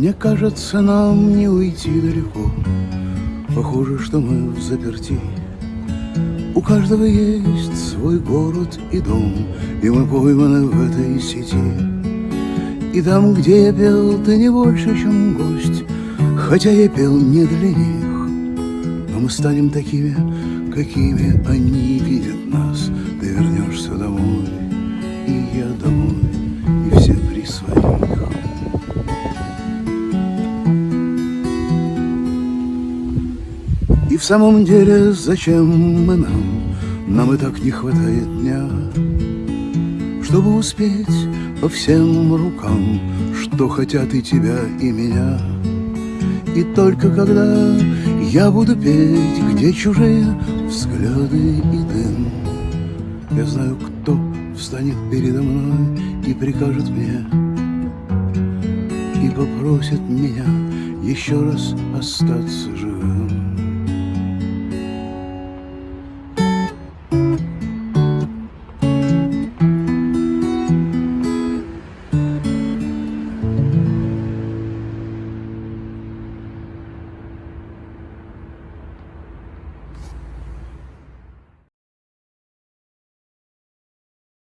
Мне кажется, нам не уйти далеко. Похоже, что мы в заперти. У каждого есть свой город и дом И мы пойманы в этой сети. И там, где я пел, ты не больше, чем гость Хотя я пел не для них. Но мы станем такими, какими они видят нас. Ты вернешься домой, и я домой И все при своих в самом деле, зачем мы нам? Нам и так не хватает дня, Чтобы успеть по всем рукам, Что хотят и тебя, и меня. И только когда я буду петь, Где чужие взгляды и дым, Я знаю, кто встанет передо мной И прикажет мне, И попросит меня Еще раз остаться живым.